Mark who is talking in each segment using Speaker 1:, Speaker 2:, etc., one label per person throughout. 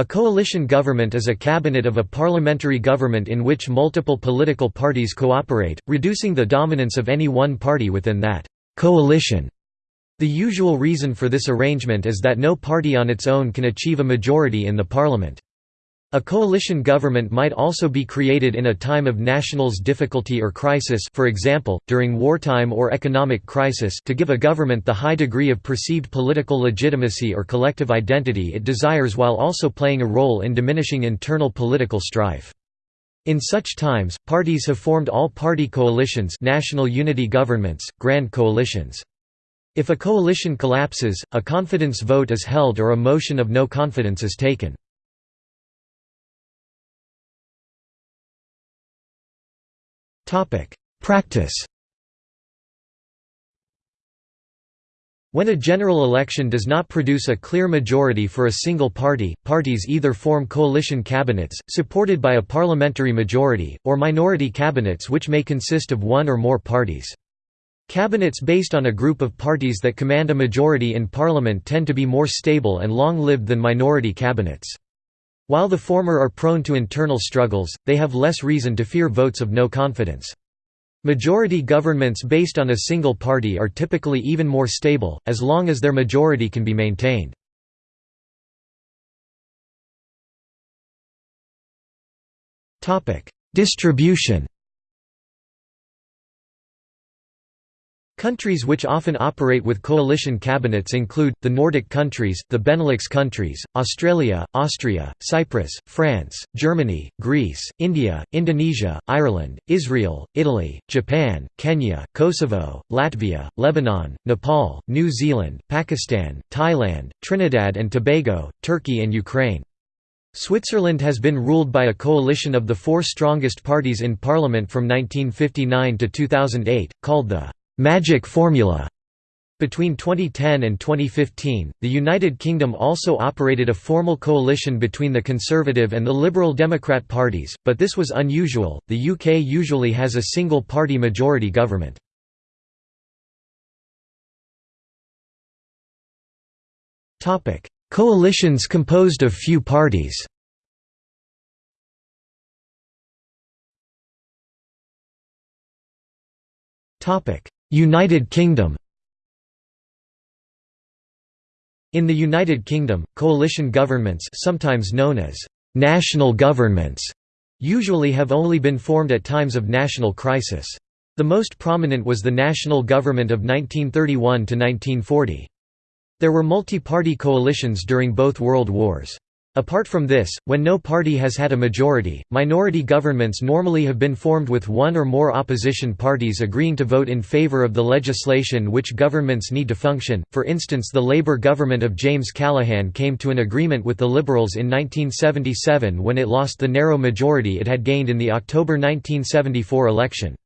Speaker 1: A coalition government is a cabinet of a parliamentary government in which multiple political parties cooperate, reducing the dominance of any one party within that coalition. The usual reason for this arrangement is that no party on its own can achieve a majority in the parliament. A coalition government might also be created in a time of nationals difficulty or crisis for example, during wartime or economic crisis to give a government the high degree of perceived political legitimacy or collective identity it desires while also playing a role in diminishing internal political strife. In such times, parties have formed all-party coalitions national unity governments, grand coalitions. If a coalition collapses, a confidence vote is held or a motion of no confidence is taken. Practice When a general election does not produce a clear majority for a single party, parties either form coalition cabinets, supported by a parliamentary majority, or minority cabinets which may consist of one or more parties. Cabinets based on a group of parties that command a majority in parliament tend to be more stable and long-lived than minority cabinets. While the former are prone to internal struggles, they have less reason to fear votes of no confidence. Majority governments based on a single party are typically even more stable, as long as their majority can be maintained. Distribution Countries which often operate with coalition cabinets include, the Nordic countries, the Benelux countries, Australia, Austria, Cyprus, France, Germany, Greece, India, Indonesia, Ireland, Israel, Italy, Japan, Kenya, Kosovo, Latvia, Lebanon, Nepal, New Zealand, Pakistan, Thailand, Trinidad and Tobago, Turkey and Ukraine. Switzerland has been ruled by a coalition of the four strongest parties in parliament from 1959 to 2008, called the «magic formula». Between 2010 and 2015, the United Kingdom also operated a formal coalition between the Conservative and the Liberal Democrat parties, but this was unusual. The UK usually has a single party majority government. Topic: Coalitions composed of few parties. Topic: United Kingdom In the United Kingdom, coalition governments sometimes known as «national governments» usually have only been formed at times of national crisis. The most prominent was the national government of 1931 to 1940. There were multi-party coalitions during both world wars. Apart from this, when no party has had a majority, minority governments normally have been formed with one or more opposition parties agreeing to vote in favour of the legislation which governments need to function. For instance, the Labour government of James Callaghan came to an agreement with the Liberals in 1977 when it lost the narrow majority it had gained in the October 1974 election.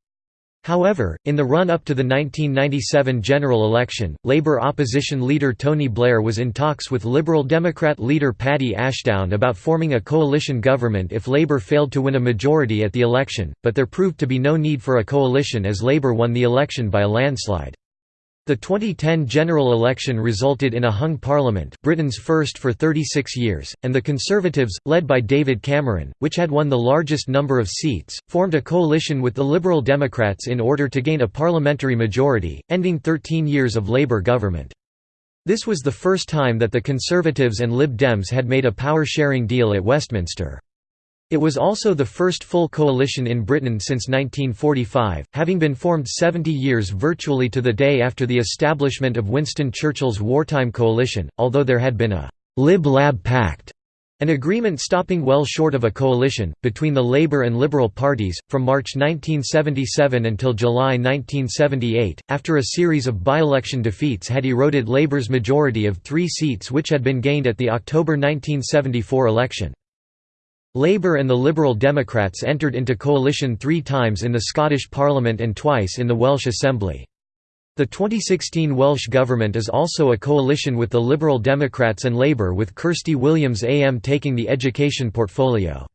Speaker 1: However, in the run-up to the 1997 general election, Labour opposition leader Tony Blair was in talks with Liberal Democrat leader Paddy Ashdown about forming a coalition government if Labour failed to win a majority at the election, but there proved to be no need for a coalition as Labour won the election by a landslide. The 2010 general election resulted in a hung parliament Britain's first for 36 years, and the Conservatives, led by David Cameron, which had won the largest number of seats, formed a coalition with the Liberal Democrats in order to gain a parliamentary majority, ending 13 years of Labour government. This was the first time that the Conservatives and Lib Dems had made a power-sharing deal at Westminster. It was also the first full coalition in Britain since 1945, having been formed 70 years virtually to the day after the establishment of Winston Churchill's wartime coalition, although there had been a «Lib-Lab Pact» An agreement stopping well short of a coalition, between the Labour and Liberal parties, from March 1977 until July 1978, after a series of by-election defeats had eroded Labour's majority of three seats which had been gained at the October 1974 election. Labour and the Liberal Democrats entered into coalition three times in the Scottish Parliament and twice in the Welsh Assembly. The 2016 Welsh Government is also a coalition with the Liberal Democrats and Labour with Kirsty Williams AM taking the education portfolio.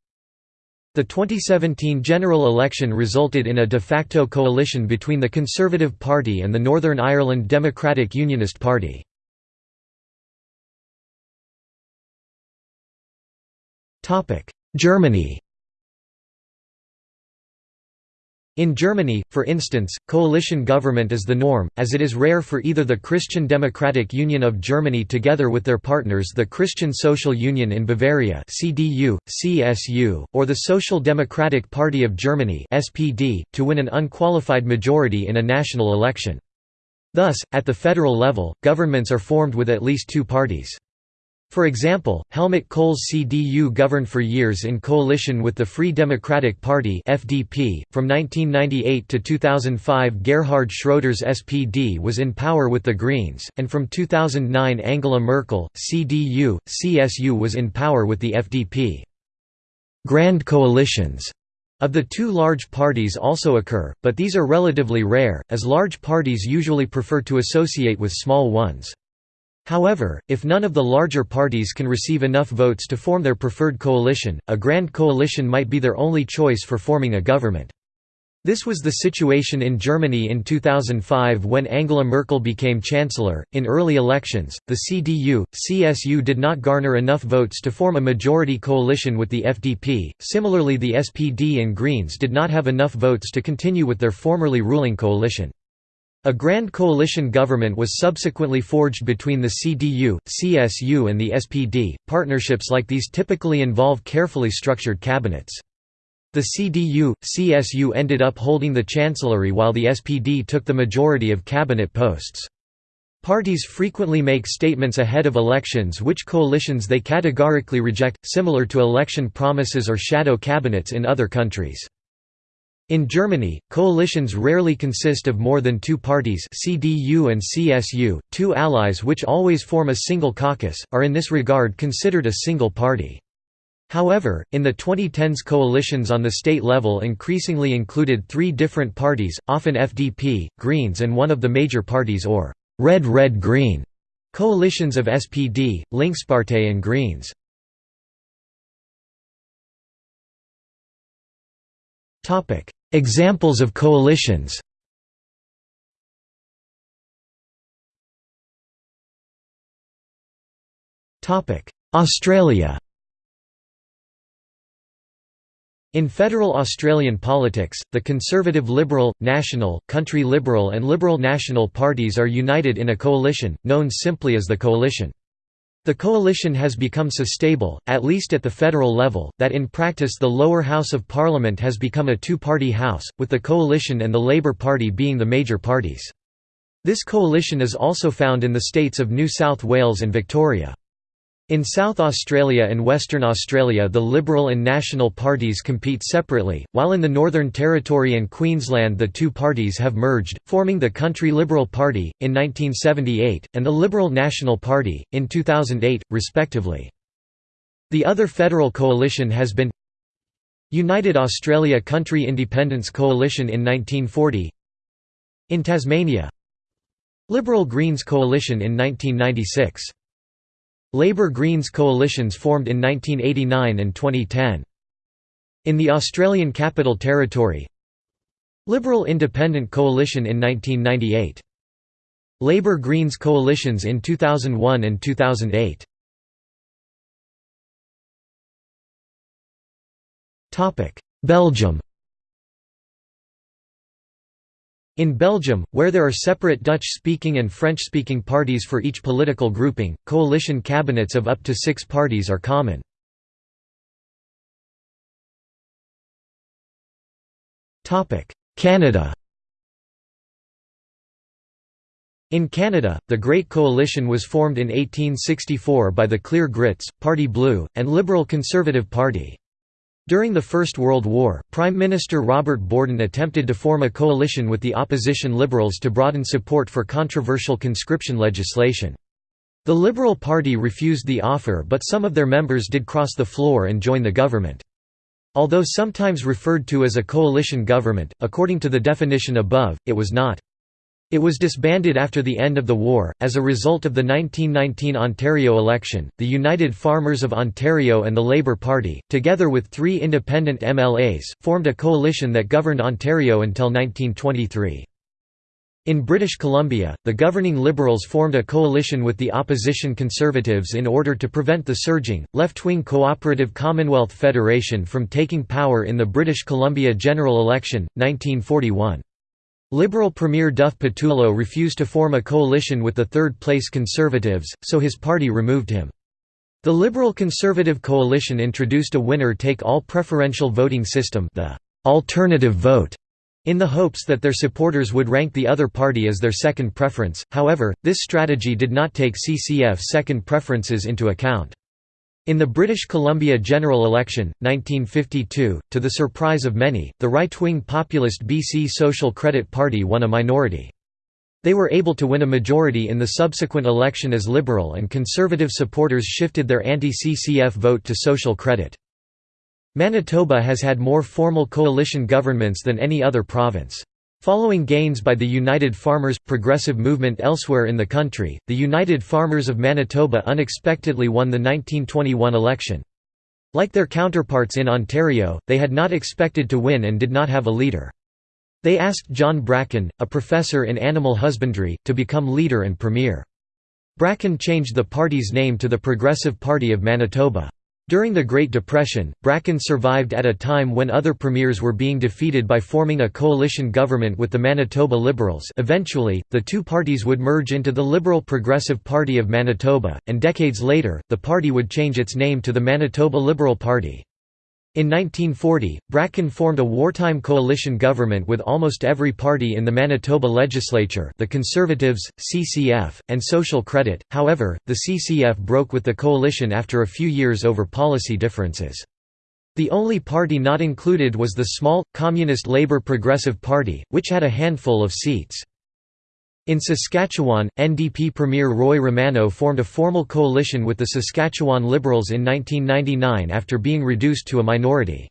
Speaker 1: The 2017 general election resulted in a de facto coalition between the Conservative Party and the Northern Ireland Democratic Unionist Party. Germany In Germany, for instance, coalition government is the norm, as it is rare for either the Christian Democratic Union of Germany together with their partners the Christian Social Union in Bavaria CDU, CSU, or the Social Democratic Party of Germany SPD, to win an unqualified majority in a national election. Thus, at the federal level, governments are formed with at least two parties. For example, Helmut Kohl's CDU governed for years in coalition with the Free Democratic Party (FDP). From 1998 to 2005, Gerhard Schroeder's SPD was in power with the Greens, and from 2009 Angela Merkel, CDU, CSU was in power with the FDP. Grand coalitions of the two large parties also occur, but these are relatively rare, as large parties usually prefer to associate with small ones. However, if none of the larger parties can receive enough votes to form their preferred coalition, a grand coalition might be their only choice for forming a government. This was the situation in Germany in 2005 when Angela Merkel became chancellor. In early elections, the CDU CSU did not garner enough votes to form a majority coalition with the FDP. Similarly, the SPD and Greens did not have enough votes to continue with their formerly ruling coalition. A grand coalition government was subsequently forged between the CDU, CSU and the SPD. Partnerships like these typically involve carefully structured cabinets. The CDU, CSU ended up holding the chancellery while the SPD took the majority of cabinet posts. Parties frequently make statements ahead of elections which coalitions they categorically reject, similar to election promises or shadow cabinets in other countries. In Germany, coalitions rarely consist of more than two parties CDU and CSU, two allies which always form a single caucus, are in this regard considered a single party. However, in the 2010s coalitions on the state level increasingly included three different parties, often FDP, Greens and one of the major parties or «red-red-green» coalitions of SPD, Linkspartei and Greens. Examples of coalitions Australia In federal Australian politics, the Conservative Liberal, National, Country Liberal and Liberal National parties are united in a coalition, known simply as the Coalition. The coalition has become so stable, at least at the federal level, that in practice the lower house of parliament has become a two-party house, with the coalition and the Labour Party being the major parties. This coalition is also found in the states of New South Wales and Victoria. In South Australia and Western Australia the Liberal and National parties compete separately, while in the Northern Territory and Queensland the two parties have merged, forming the Country Liberal Party, in 1978, and the Liberal National Party, in 2008, respectively. The other federal coalition has been United Australia Country Independence Coalition in 1940 In Tasmania Liberal Greens Coalition in 1996 Labour-Greens coalitions formed in 1989 and 2010. In the Australian Capital Territory Liberal Independent Coalition in 1998. Labour-Greens coalitions in 2001 and 2008. Belgium In Belgium, where there are separate Dutch-speaking and French-speaking parties for each political grouping, coalition cabinets of up to six parties are common. Canada In Canada, the Great Coalition was formed in 1864 by the Clear Grits, Parti bleu, and Liberal Conservative Party. During the First World War, Prime Minister Robert Borden attempted to form a coalition with the opposition Liberals to broaden support for controversial conscription legislation. The Liberal Party refused the offer but some of their members did cross the floor and join the government. Although sometimes referred to as a coalition government, according to the definition above, it was not. It was disbanded after the end of the war. As a result of the 1919 Ontario election, the United Farmers of Ontario and the Labour Party, together with three independent MLAs, formed a coalition that governed Ontario until 1923. In British Columbia, the governing Liberals formed a coalition with the opposition Conservatives in order to prevent the surging, left-wing Cooperative Commonwealth Federation from taking power in the British Columbia general election, 1941. Liberal Premier Duff Pattullo refused to form a coalition with the third-place Conservatives, so his party removed him. The Liberal-Conservative coalition introduced a winner-take-all preferential voting system the alternative vote in the hopes that their supporters would rank the other party as their second preference, however, this strategy did not take CCF second preferences into account. In the British Columbia general election, 1952, to the surprise of many, the right-wing populist BC Social Credit Party won a minority. They were able to win a majority in the subsequent election as Liberal and Conservative supporters shifted their anti-CCF vote to Social Credit. Manitoba has had more formal coalition governments than any other province. Following gains by the United Farmers – Progressive movement elsewhere in the country, the United Farmers of Manitoba unexpectedly won the 1921 election. Like their counterparts in Ontario, they had not expected to win and did not have a leader. They asked John Bracken, a professor in animal husbandry, to become leader and premier. Bracken changed the party's name to the Progressive Party of Manitoba. During the Great Depression, Bracken survived at a time when other premiers were being defeated by forming a coalition government with the Manitoba Liberals eventually, the two parties would merge into the Liberal Progressive Party of Manitoba, and decades later, the party would change its name to the Manitoba Liberal Party. In 1940, Bracken formed a wartime coalition government with almost every party in the Manitoba legislature the Conservatives, CCF, and Social Credit, however, the CCF broke with the coalition after a few years over policy differences. The only party not included was the small, Communist Labour Progressive Party, which had a handful of seats. In Saskatchewan, NDP Premier Roy Romanow formed a formal coalition with the Saskatchewan Liberals in 1999 after being reduced to a minority.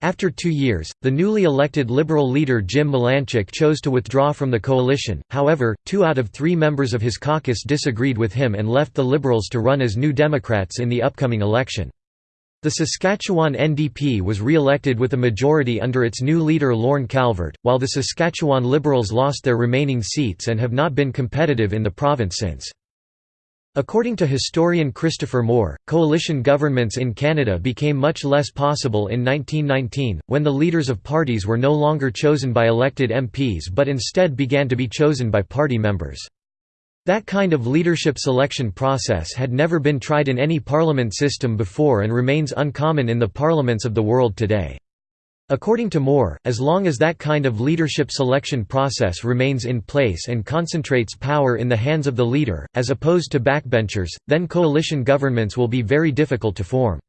Speaker 1: After two years, the newly elected Liberal leader Jim Melenchuk chose to withdraw from the coalition, however, two out of three members of his caucus disagreed with him and left the Liberals to run as New Democrats in the upcoming election. The Saskatchewan NDP was re-elected with a majority under its new leader Lorne Calvert, while the Saskatchewan Liberals lost their remaining seats and have not been competitive in the province since. According to historian Christopher Moore, coalition governments in Canada became much less possible in 1919, when the leaders of parties were no longer chosen by elected MPs but instead began to be chosen by party members. That kind of leadership selection process had never been tried in any parliament system before and remains uncommon in the parliaments of the world today. According to Moore, as long as that kind of leadership selection process remains in place and concentrates power in the hands of the leader, as opposed to backbenchers, then coalition governments will be very difficult to form.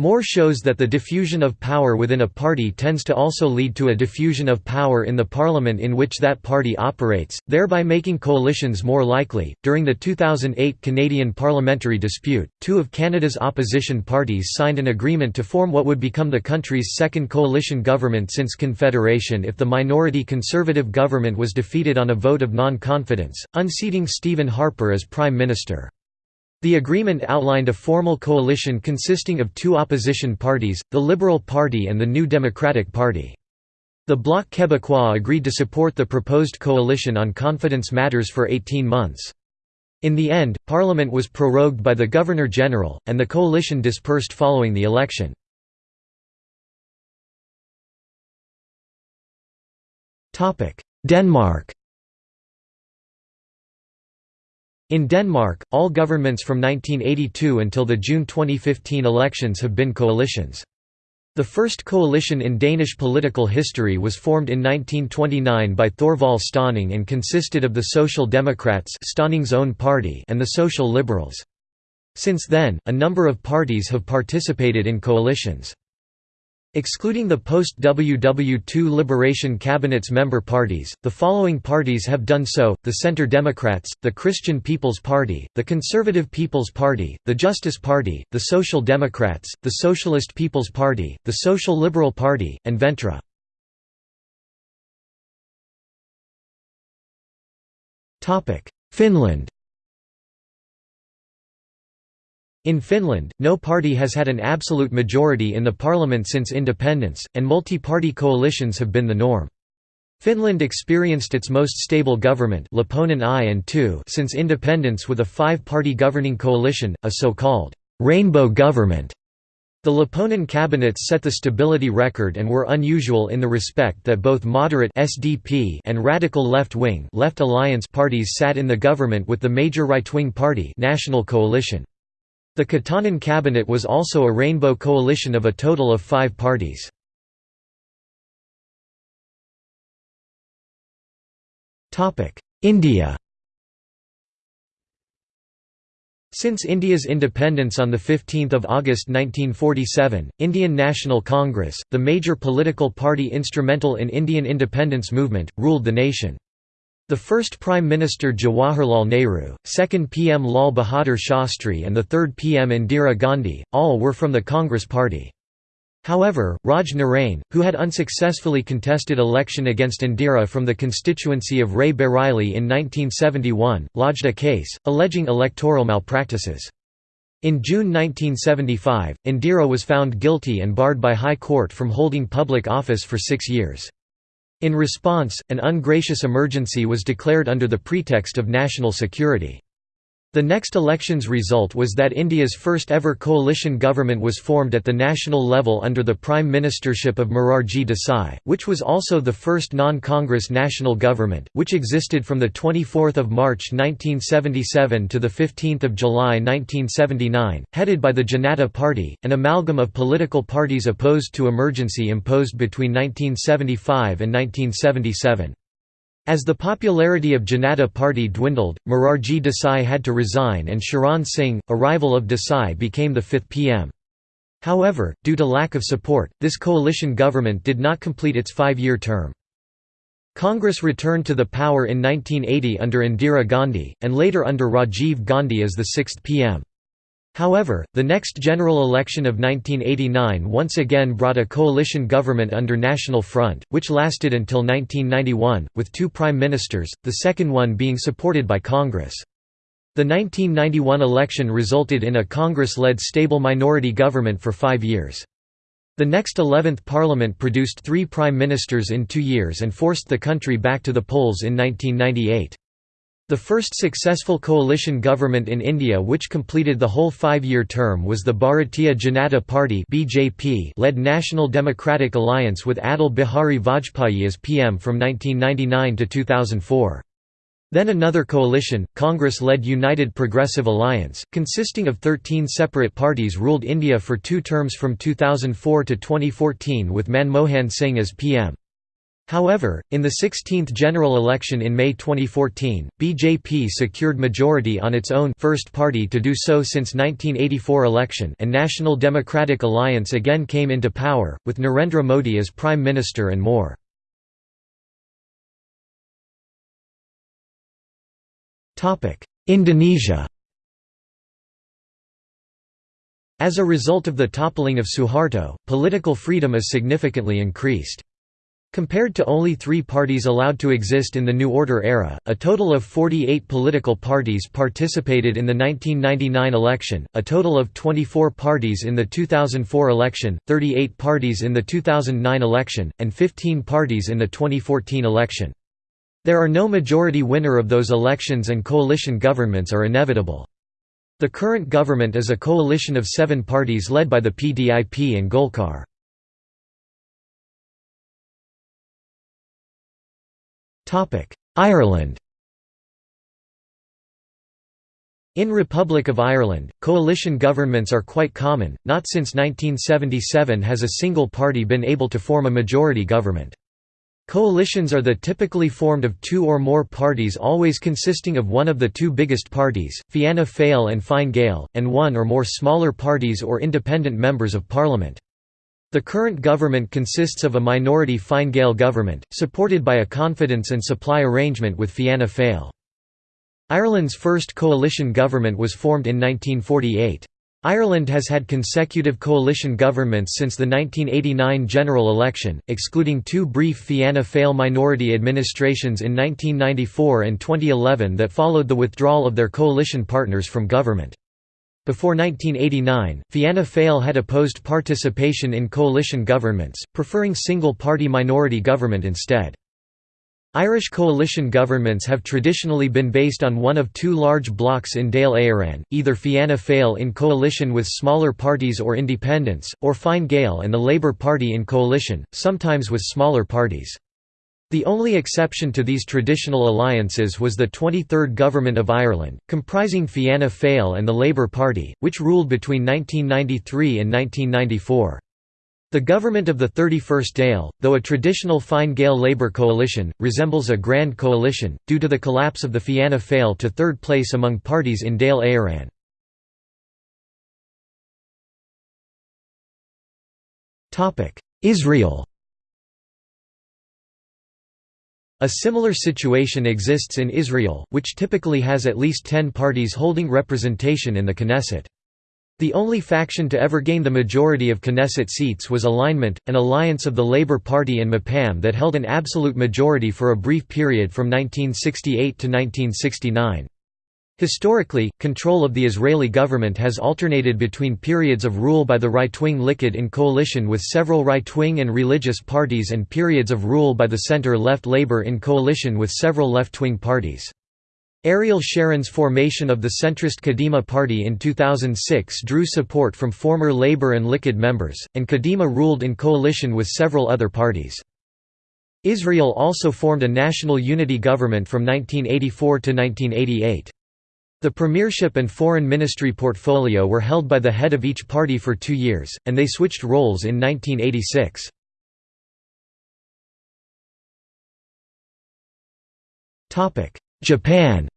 Speaker 1: Moore shows that the diffusion of power within a party tends to also lead to a diffusion of power in the parliament in which that party operates, thereby making coalitions more likely. During the 2008 Canadian parliamentary dispute, two of Canada's opposition parties signed an agreement to form what would become the country's second coalition government since Confederation if the minority Conservative government was defeated on a vote of non confidence, unseating Stephen Harper as Prime Minister. The agreement outlined a formal coalition consisting of two opposition parties, the Liberal Party and the New Democratic Party. The Bloc Québécois agreed to support the proposed coalition on confidence matters for 18 months. In the end, Parliament was prorogued by the Governor-General, and the coalition dispersed following the election. Denmark In Denmark, all governments from 1982 until the June 2015 elections have been coalitions. The first coalition in Danish political history was formed in 1929 by Thorvald Stauning and consisted of the Social Democrats Stauning's own party and the Social Liberals. Since then, a number of parties have participated in coalitions. Excluding the post-WW2 Liberation Cabinet's member parties, the following parties have done so, the Centre Democrats, the Christian People's Party, the Conservative People's Party, the Justice Party, the Social Democrats, the Socialist People's Party, the Social Liberal Party, and Venstre. Finland In Finland, no party has had an absolute majority in the parliament since independence, and multi-party coalitions have been the norm. Finland experienced its most stable government I and II since independence with a five-party governing coalition, a so-called «rainbow government». The Lipponen cabinets set the stability record and were unusual in the respect that both moderate SDP and radical left-wing left alliance parties sat in the government with the major right-wing party National Coalition. The Katainen cabinet was also a rainbow coalition of a total of five parties. India Since India's independence on 15 August 1947, Indian National Congress, the major political party instrumental in Indian independence movement, ruled the nation. The first Prime Minister Jawaharlal Nehru, second PM Lal Bahadur Shastri and the third PM Indira Gandhi, all were from the Congress party. However, Raj Narain, who had unsuccessfully contested election against Indira from the constituency of Rae Bareli in 1971, lodged a case, alleging electoral malpractices. In June 1975, Indira was found guilty and barred by High Court from holding public office for six years. In response, an ungracious emergency was declared under the pretext of national security. The next election's result was that India's first ever coalition government was formed at the national level under the prime ministership of Morarji Desai, which was also the first non-Congress national government, which existed from 24 March 1977 to 15 July 1979, headed by the Janata Party, an amalgam of political parties opposed to emergency imposed between 1975 and 1977. As the popularity of Janata Party dwindled, Morarji Desai had to resign and Charan Singh, a rival of Desai became the fifth PM. However, due to lack of support, this coalition government did not complete its five-year term. Congress returned to the power in 1980 under Indira Gandhi, and later under Rajiv Gandhi as the sixth PM. However, the next general election of 1989 once again brought a coalition government under National Front, which lasted until 1991, with two prime ministers, the second one being supported by Congress. The 1991 election resulted in a Congress-led stable minority government for five years. The next 11th Parliament produced three prime ministers in two years and forced the country back to the polls in 1998. The first successful coalition government in India which completed the whole five-year term was the Bharatiya Janata Party led National Democratic Alliance with Atal Bihari Vajpayee as PM from 1999 to 2004. Then another coalition, Congress-led United Progressive Alliance, consisting of 13 separate parties ruled India for two terms from 2004 to 2014 with Manmohan Singh as PM. However, in the 16th general election in May 2014, BJP secured majority on its own first party to do so since 1984 election and National Democratic Alliance again came into power, with Narendra Modi as Prime Minister and more. Indonesia As a result of the toppling of Suharto, political freedom is significantly increased. Compared to only three parties allowed to exist in the New Order era, a total of 48 political parties participated in the 1999 election, a total of 24 parties in the 2004 election, 38 parties in the 2009 election, and 15 parties in the 2014 election. There are no majority winner of those elections and coalition governments are inevitable. The current government is a coalition of seven parties led by the PDIP and Golkar. Ireland In Republic of Ireland, coalition governments are quite common, not since 1977 has a single party been able to form a majority government. Coalitions are the typically formed of two or more parties always consisting of one of the two biggest parties, Fianna Fáil and Fine Gael, and one or more smaller parties or independent members of parliament. The current government consists of a minority Fine Gael government, supported by a confidence and supply arrangement with Fianna Fáil. Ireland's first coalition government was formed in 1948. Ireland has had consecutive coalition governments since the 1989 general election, excluding two brief Fianna Fáil minority administrations in 1994 and 2011 that followed the withdrawal of their coalition partners from government. Before 1989, Fianna Fáil had opposed participation in coalition governments, preferring single-party minority government instead. Irish coalition governments have traditionally been based on one of two large blocs in Dáil Éireann, either Fianna Fáil in coalition with smaller parties or independents, or Fine Gael and the Labour Party in coalition, sometimes with smaller parties. The only exception to these traditional alliances was the 23rd Government of Ireland, comprising Fianna Fáil and the Labour Party, which ruled between 1993 and 1994. The government of the 31st Dáil, though a traditional Fine Gael Labour coalition, resembles a grand coalition, due to the collapse of the Fianna Fáil to third place among parties in Dáil Éireann. Israel A similar situation exists in Israel, which typically has at least ten parties holding representation in the Knesset. The only faction to ever gain the majority of Knesset seats was Alignment, an alliance of the Labour Party and Mapam that held an absolute majority for a brief period from 1968 to 1969. Historically, control of the Israeli government has alternated between periods of rule by the right-wing Likud in coalition with several right-wing and religious parties and periods of rule by the center-left Labour in coalition with several left-wing parties. Ariel Sharon's formation of the centrist Kadima party in 2006 drew support from former Labour and Likud members, and Kadima ruled in coalition with several other parties. Israel also formed a national unity government from 1984 to 1988. The premiership and foreign ministry portfolio were held by the head of each party for two years, and they switched roles in 1986. Japan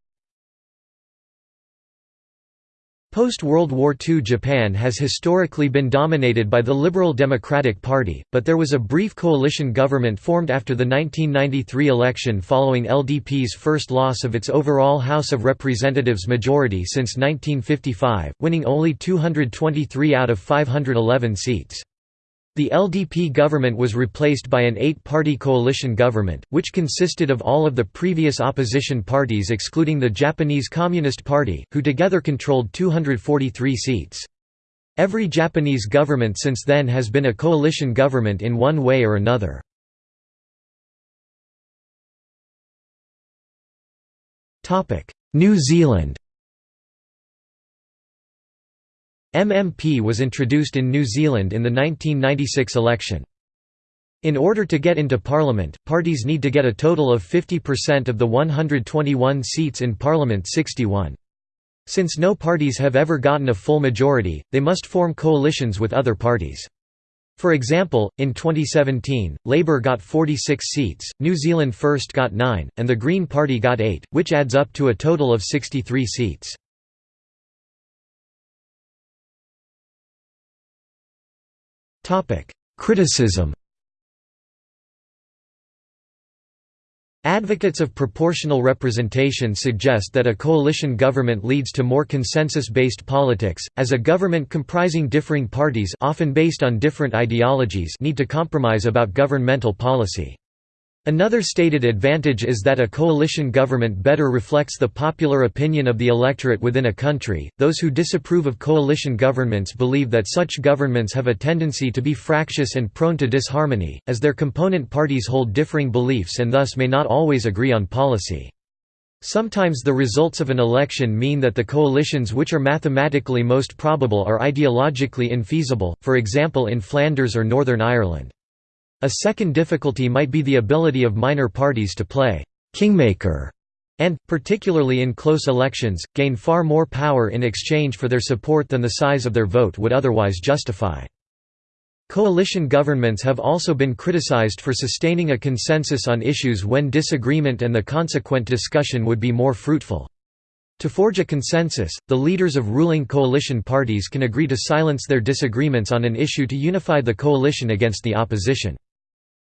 Speaker 1: Post-World War II Japan has historically been dominated by the Liberal Democratic Party, but there was a brief coalition government formed after the 1993 election following LDP's first loss of its overall House of Representatives majority since 1955, winning only 223 out of 511 seats. The LDP government was replaced by an eight-party coalition government, which consisted of all of the previous opposition parties excluding the Japanese Communist Party, who together controlled 243 seats. Every Japanese government since then has been a coalition government in one way or another. New Zealand MMP was introduced in New Zealand in the 1996 election. In order to get into Parliament, parties need to get a total of 50% of the 121 seats in Parliament 61. Since no parties have ever gotten a full majority, they must form coalitions with other parties. For example, in 2017, Labour got 46 seats, New Zealand First got 9, and the Green Party got 8, which adds up to a total of 63 seats. Criticism Advocates of proportional representation suggest that a coalition government leads to more consensus-based politics, as a government comprising differing parties often based on different ideologies need to compromise about governmental policy. Another stated advantage is that a coalition government better reflects the popular opinion of the electorate within a country. Those who disapprove of coalition governments believe that such governments have a tendency to be fractious and prone to disharmony, as their component parties hold differing beliefs and thus may not always agree on policy. Sometimes the results of an election mean that the coalitions which are mathematically most probable are ideologically infeasible, for example in Flanders or Northern Ireland. A second difficulty might be the ability of minor parties to play «kingmaker» and, particularly in close elections, gain far more power in exchange for their support than the size of their vote would otherwise justify. Coalition governments have also been criticized for sustaining a consensus on issues when disagreement and the consequent discussion would be more fruitful. To forge a consensus, the leaders of ruling coalition parties can agree to silence their disagreements on an issue to unify the coalition against the opposition.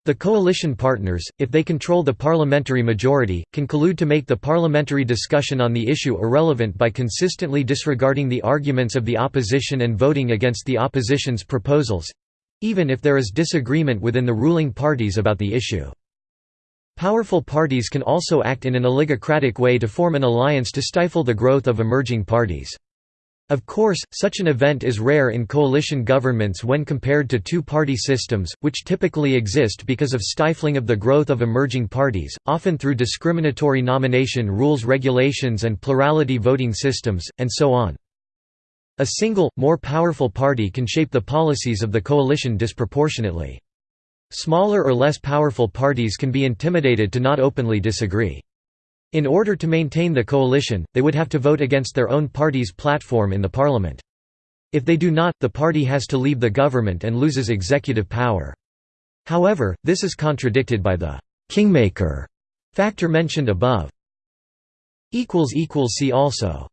Speaker 1: The coalition partners, if they control the parliamentary majority, can collude to make the parliamentary discussion on the issue irrelevant by consistently disregarding the arguments of the opposition and voting against the opposition's proposals—even if there is disagreement within the ruling parties about the issue. Powerful parties can also act in an oligocratic way to form an alliance to stifle the growth of emerging parties. Of course, such an event is rare in coalition governments when compared to two-party systems, which typically exist because of stifling of the growth of emerging parties, often through discriminatory nomination rules regulations and plurality voting systems, and so on. A single, more powerful party can shape the policies of the coalition disproportionately. Smaller or less powerful parties can be intimidated to not openly disagree. In order to maintain the coalition, they would have to vote against their own party's platform in the parliament. If they do not, the party has to leave the government and loses executive power. However, this is contradicted by the «kingmaker» factor mentioned above. See also